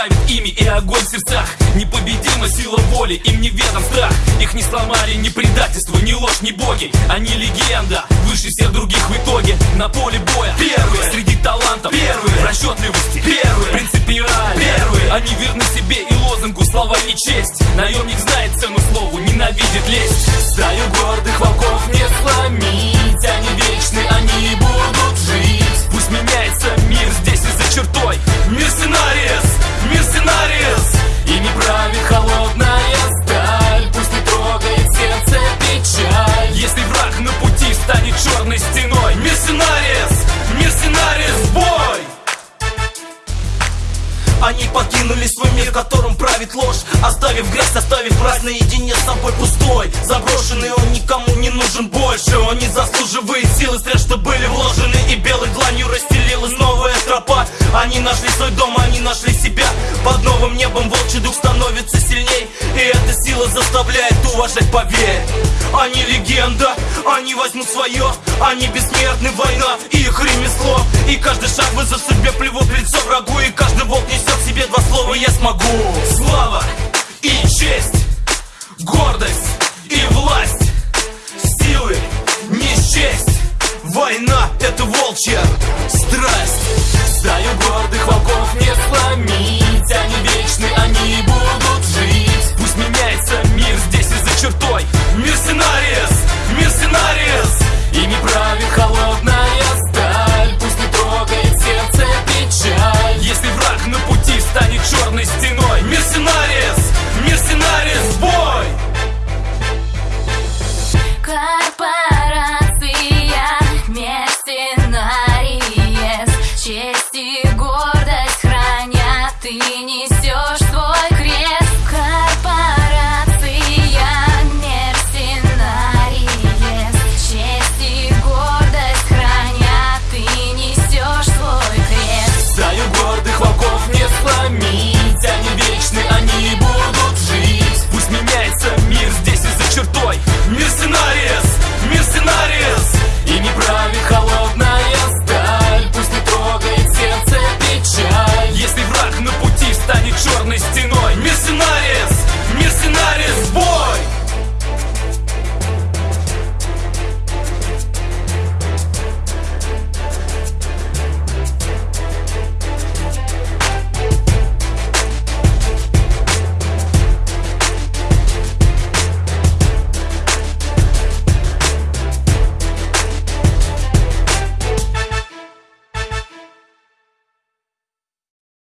правит ими и огонь в сердцах. Непобедима сила воли, им не ведом страх. Их не сломали ни предательство, ни ложь, ни боги. Они легенда, выше всех других в итоге. На поле боя первые, среди талантов первые. В расчетливости первые, принципиально первые. Они верны себе и лозунгу, слова и честь. Наемник знает цену слову, ненавидит лесть. Стаю гордых волков не слава правит ложь Оставив грязь, оставив мразь наедине с собой пустой. Заброшенный он никому не нужен больше. Он не заслуживает силы стрел, что были вложены И белой дланью расстелилась новая тропа. Они нашли свой дом, они нашли себя. Под новым небом волчий дух становится сильней. И эта сила заставляет уважать, поверь. Они легенда, они возьмут свое, они бессмертны, война и их ремесло. И каждый шаг вызов судьбе плевок в лицо врагу. И каждый волк несет в себе два слова «я смогу» Слава и честь, гордость и власть Силы не счесть, война это волчья страсть. Стаю гордых волков не сломить